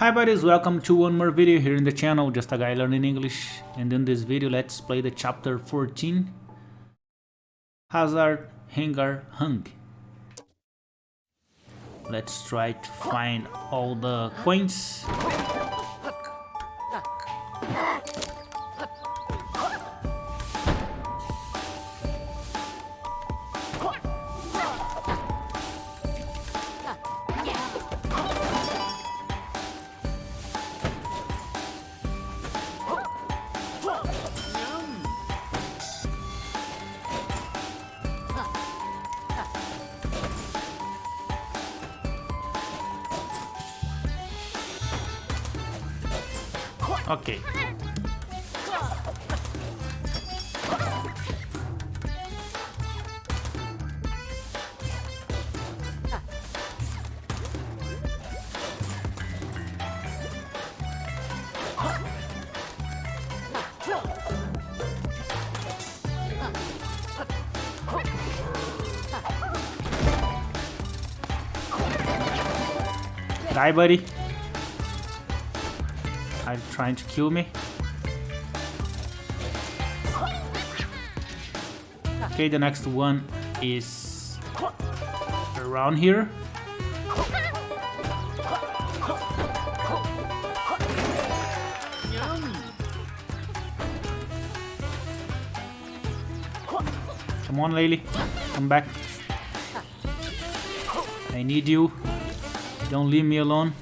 Hi buddies, welcome to one more video here in the channel, just a guy learning English and in this video let's play the chapter 14 Hazard Hangar Hung. Let's try to find all the coins. Okay. Die, buddy. Are trying to kill me? Okay, the next one is around here. Come on, Lily. Come back. I need you. Don't leave me alone.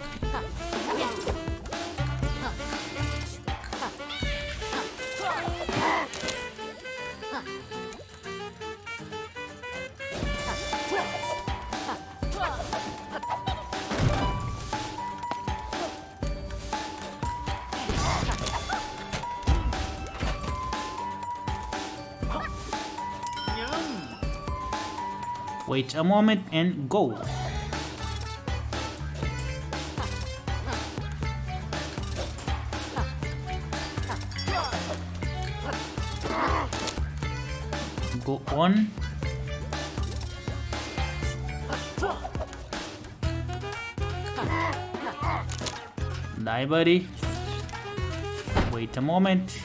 Wait a moment and go. Go on. Die, buddy. Wait a moment.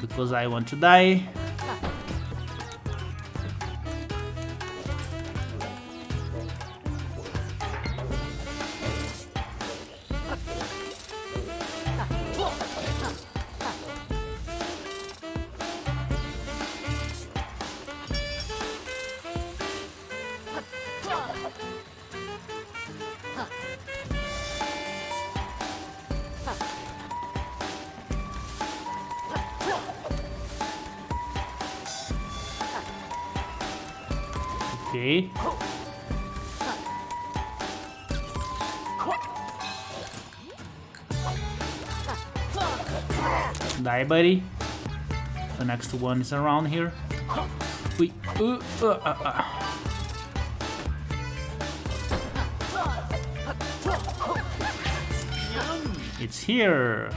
Because I want to die. Okay. Die, buddy. The next one is around here. Wait. Uh, uh, uh, uh. It's here.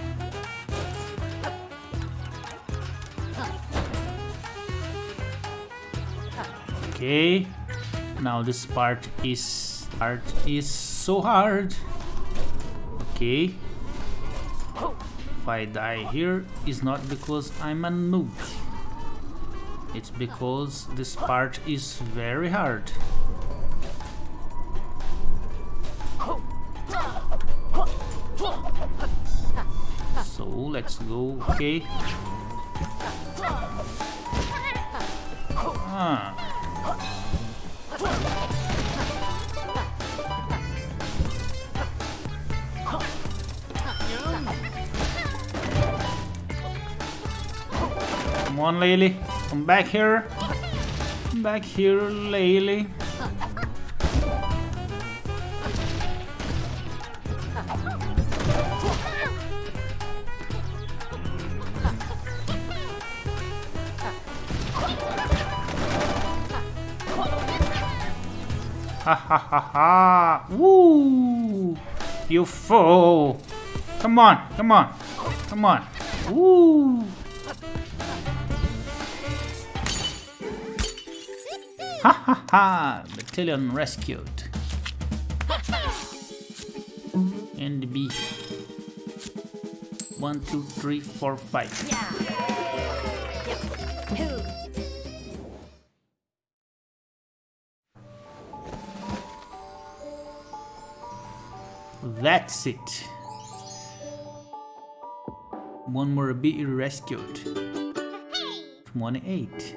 Okay. Now this part is part is so hard. Okay. If I die here, it's not because I'm a noob. It's because this part is very hard. So let's go, okay. Come on, Laylee. Come back here. Come back here, Laylee. Ha ha ha ha! Woo! You fool! Come on, come on, come on! Woo! Ha ha ha! Beettalion rescued. and B. One, two, three, four, five. That's it. One more bee rescued. 28.